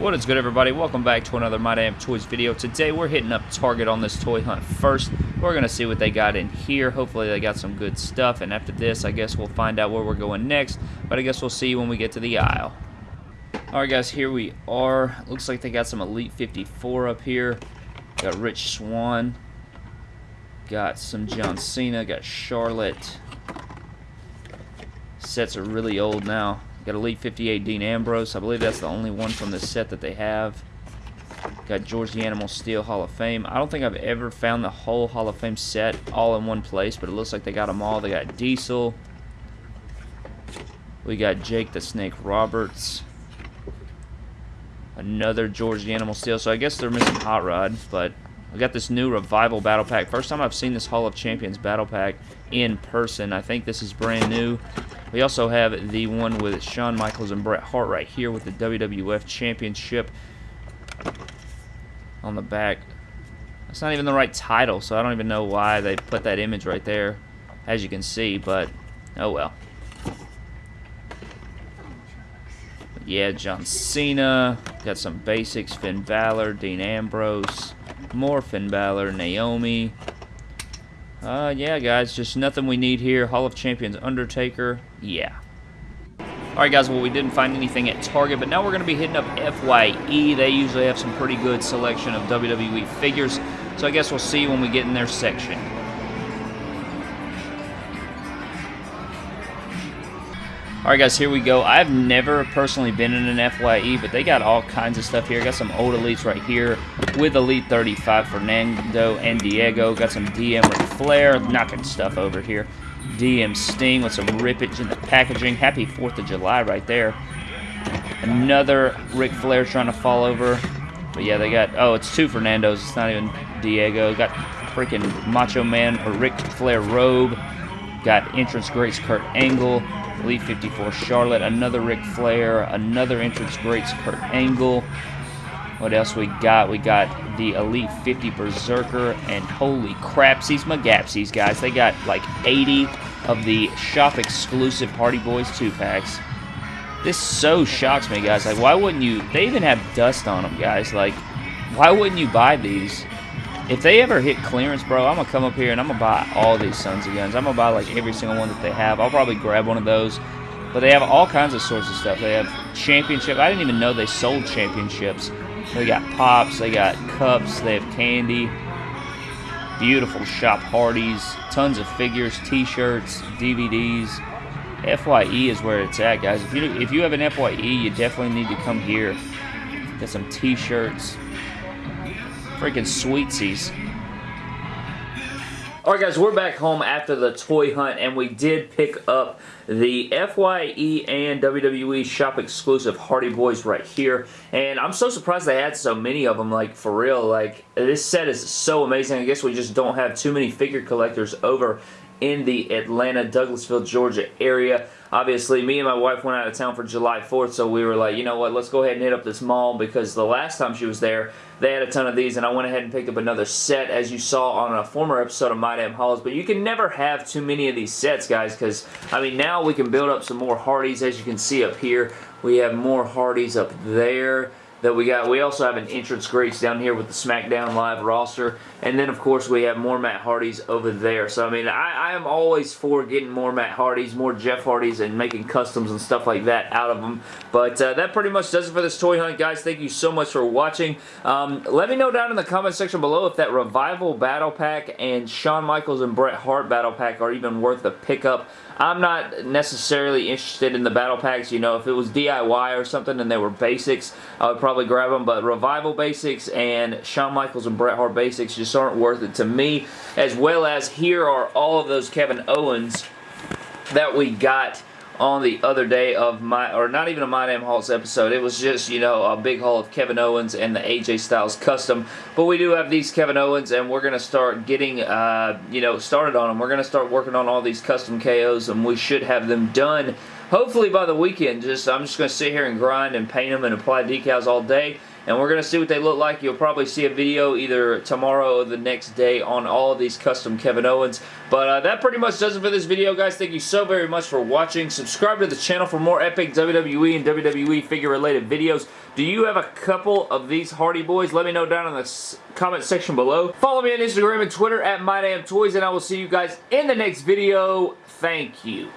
What is good everybody? Welcome back to another My Damn Toys video. Today we're hitting up Target on this toy hunt first. We're going to see what they got in here. Hopefully they got some good stuff and after this I guess we'll find out where we're going next. But I guess we'll see when we get to the aisle. Alright guys, here we are. Looks like they got some Elite 54 up here. Got Rich Swann. Got some John Cena. Got Charlotte. Sets are really old now. Got Elite 58 Dean Ambrose. I believe that's the only one from this set that they have. Got George the Animal Steele Hall of Fame. I don't think I've ever found the whole Hall of Fame set all in one place, but it looks like they got them all. They got Diesel. We got Jake the Snake Roberts. Another George the Animal Steele. So I guess they're missing Hot Rod, but I got this new Revival Battle Pack. First time I've seen this Hall of Champions Battle Pack in person. I think this is brand new. We also have the one with Shawn Michaels and Bret Hart right here with the WWF Championship on the back. That's not even the right title, so I don't even know why they put that image right there, as you can see, but oh well. Yeah, John Cena. Got some basics. Finn Balor, Dean Ambrose, more Finn Balor, Naomi, uh, yeah, guys, just nothing we need here. Hall of Champions Undertaker, yeah. Alright guys, well we didn't find anything at Target, but now we're going to be hitting up FYE. They usually have some pretty good selection of WWE figures, so I guess we'll see when we get in their section. Alright guys, here we go. I've never personally been in an FYE, but they got all kinds of stuff here. Got some old elites right here with Elite 35 Fernando and Diego. Got some DM with Flair, knocking stuff over here. DM Sting with some rippage in the packaging. Happy 4th of July right there. Another Ric Flair trying to fall over. But yeah, they got, oh, it's two Fernandos. It's not even Diego. Got freaking Macho Man or Ric Flair robe. Got entrance greats Kurt Angle. Elite 54 Charlotte, another Ric Flair, another entrance greats Kurt Angle. What else we got? We got the Elite 50 Berserker, and holy crapsies magapsies, guys. They got like 80 of the shop exclusive Hardy Boys 2-packs. This so shocks me, guys. Like, why wouldn't you... They even have dust on them, guys. Like, why wouldn't you buy these? If they ever hit clearance, bro, I'm going to come up here and I'm going to buy all these Sons of Guns. I'm going to buy, like, every single one that they have. I'll probably grab one of those. But they have all kinds of sorts of stuff. They have championship. I didn't even know they sold championships. They got pops. They got cups. They have candy. Beautiful shop Hardys. Tons of figures, T-shirts, DVDs. FYE is where it's at, guys. If you if you have an FYE, you definitely need to come here. Get some T-shirts, Freaking sweetsies. Alright guys, we're back home after the toy hunt and we did pick up the FYE and WWE shop exclusive Hardy Boys right here. And I'm so surprised they had so many of them like for real. Like this set is so amazing. I guess we just don't have too many figure collectors over in the Atlanta, Douglasville, Georgia area. Obviously, me and my wife went out of town for July 4th, so we were like, you know what, let's go ahead and hit up this mall because the last time she was there, they had a ton of these, and I went ahead and picked up another set, as you saw on a former episode of My Damn Hauls, but you can never have too many of these sets, guys, because, I mean, now we can build up some more Hardys, as you can see up here. We have more Hardys up there that we got. We also have an entrance greats down here with the SmackDown Live roster. And then, of course, we have more Matt Hardys over there. So, I mean, I, I am always for getting more Matt Hardys, more Jeff Hardys, and making customs and stuff like that out of them. But uh, that pretty much does it for this toy hunt, guys. Thank you so much for watching. Um, let me know down in the comment section below if that Revival Battle Pack and Shawn Michaels and Bret Hart Battle Pack are even worth the pickup. I'm not necessarily interested in the battle packs. You know, if it was DIY or something and they were basics, I would probably grab them. But Revival basics and Shawn Michaels and Bret Hart basics just aren't worth it to me. As well as here are all of those Kevin Owens that we got on the other day of my, or not even a My Damn Hauls episode. It was just, you know, a big haul of Kevin Owens and the AJ Styles custom. But we do have these Kevin Owens, and we're going to start getting, uh, you know, started on them. We're going to start working on all these custom KOs, and we should have them done hopefully by the weekend. Just I'm just going to sit here and grind and paint them and apply decals all day and we're going to see what they look like. You'll probably see a video either tomorrow or the next day on all of these custom Kevin Owens. But uh, that pretty much does it for this video, guys. Thank you so very much for watching. Subscribe to the channel for more epic WWE and WWE figure-related videos. Do you have a couple of these Hardy Boys? Let me know down in the comment section below. Follow me on Instagram and Twitter at MyDamnToys, and I will see you guys in the next video. Thank you.